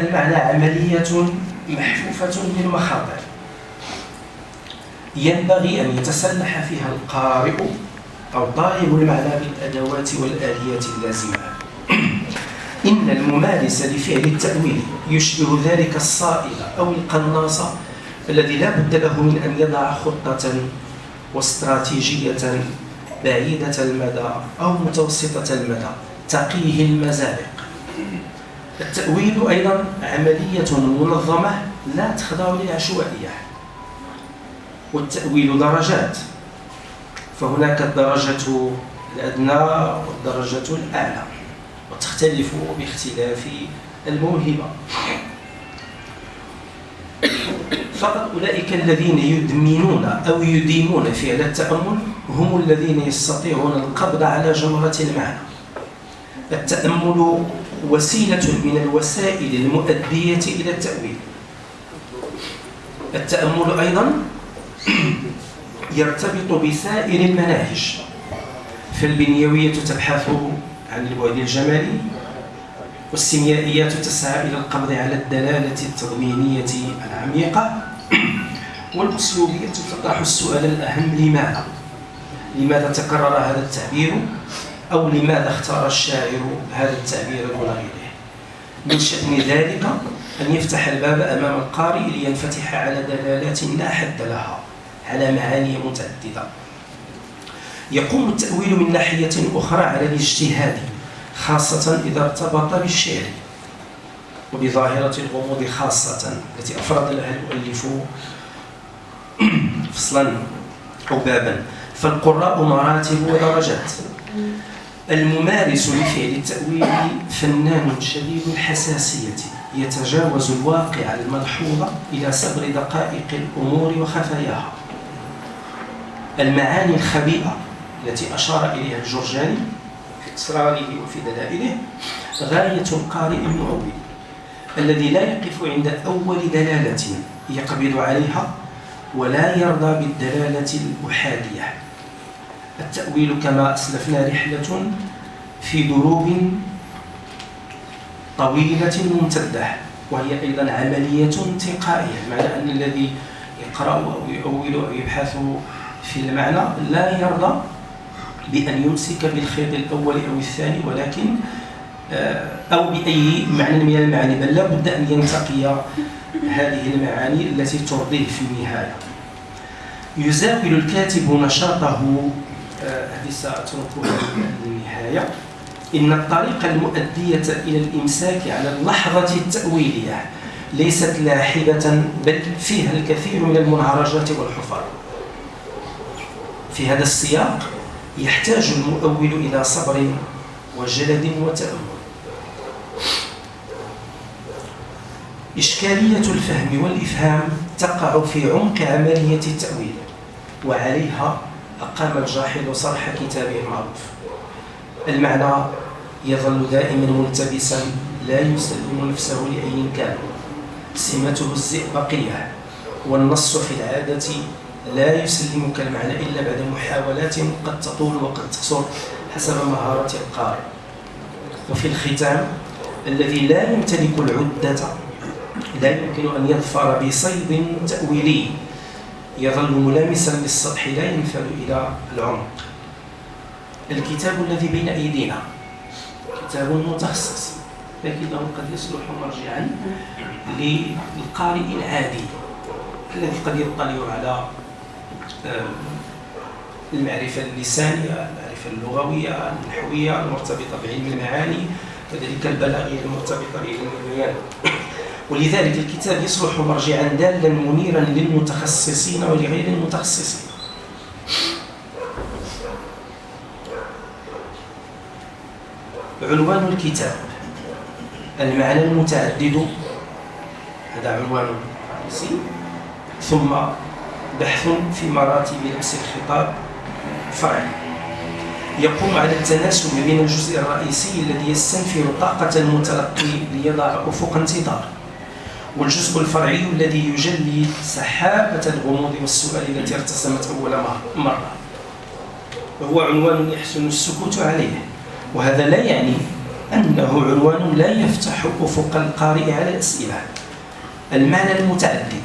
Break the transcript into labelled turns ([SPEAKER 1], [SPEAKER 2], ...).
[SPEAKER 1] المعنى عملية محفوفة بالمخاطر ينبغي أن يتسلح فيها القارئ أو طالب المعنى بالأدوات والآليات اللازمة. إن الممارس لفعل التأويل يشبه ذلك الصائل أو القناص الذي لا بد له من أن يضع خطة واستراتيجية بعيدة المدى أو متوسطة المدى تقيه المزالق التأويل أيضا عملية منظمة لا تخضع للعشوائية والتأويل درجات. فهناك الدرجة الأدنى والدرجة الأعلى وتختلف باختلاف الموهبة. فقط أولئك الذين يدمنون أو يديمون فعل التأمل هم الذين يستطيعون القبض على جمرة المعنى. التأمل وسيلة من الوسائل المؤدية إلى التأويل التأمل أيضا يرتبط بسائر المناهج فالبنيوية تبحث عن البعد الجمالي والسيميائيات تسعى إلى القبض على الدلالة التضمينية العميقة والأسلوبية تطرح السؤال الأهم لماذا؟ لماذا تكرر هذا التعبير؟ أو لماذا اختار الشاعر هذا التعبير دون غيره؟ من شأن ذلك أن يفتح الباب أمام القارئ لينفتح على دلالات لا حد لها على معاني متعددة. يقوم التأويل من ناحية أخرى على الاجتهاد خاصة إذا ارتبط بالشعر. وبظاهرة الغموض خاصة التي أفرد لها المؤلف فصلا أو بابا. فالقراء مراتب ودرجات. الممارس لفعل التأويل فنان شديد الحساسية يتجاوز الواقع الملحوظ إلى سبر دقائق الأمور وخفاياها. المعاني الخبيئة التي أشار إليها الجرجاني في إصراره وفي دلائله غاية القارئ المؤول الذي لا يقف عند أول دلالة يقبض عليها ولا يرضى بالدلالة الأحادية. التأويل كما أسلفنا رحلة في دروب طويلة ممتدة وهي أيضا عملية انتقائية معنى أن الذي يقرأ أو يؤول أو يبحث في المعنى لا يرضى بأن يمسك بالخيط الأول أو الثاني ولكن آه، أو بأي معنى من المعاني بل لا بد أن ينتقي هذه المعاني التي ترضيه في النهاية. يزاول الكاتب نشاطه هذه سأتركها للنهاية إن الطريقة المؤدية إلى الإمساك على اللحظة التأويلية ليست لاحبة بل فيها الكثير من المنعرجات والحفر في هذا السياق يحتاج المؤول إلى صبر وجلد وتأمل. إشكالية الفهم والإفهام تقع في عمق عملية التأويل وعليها أقام الجاحظ صرح كتابه المعروف. المعنى يظل دائما ملتبسا لا يسلم نفسه لأي كان سمته الزئبقية والنص في العادة لا يسلمك المعنى إلا بعد محاولات قد تطول وقد تقصر حسب مهارة القارئ. وفي الختام الذي لا يمتلك العدة لا يمكن أن يظفر بصيد تأويلي. يظل ملامسا للسطح لا ينفذ إلى العمق. الكتاب الذي بين أيدينا كتاب متخصص لكنه قد يصلح مرجعا للقارئ العادي الذي قد يطلع على المعرفة اللسانية المعرفة اللغوية النحوية المرتبطة بعلم المعاني وذلك البلاغية المرتبطة بعلم البيان ولذلك الكتاب يصلح مرجعا دالا منيرا للمتخصصين ولغير المتخصصين. عنوان الكتاب المعنى المتعدد. هذا عنوان رئيسي ثم بحث في مراتب لبس الخطاب. فرعي يقوم على التناسب بين الجزء الرئيسي الذي يستنفر طاقة المتلقي ليضع أفق انتظار. والجزء الفرعي الذي يجلي سحابة الغموض والسؤال التي ارتسمت أول مرة. وهو عنوان يحسن السكوت عليه. وهذا لا يعني أنه عنوان لا يفتح أفق القارئ على الأسئلة. المعنى المتعدد.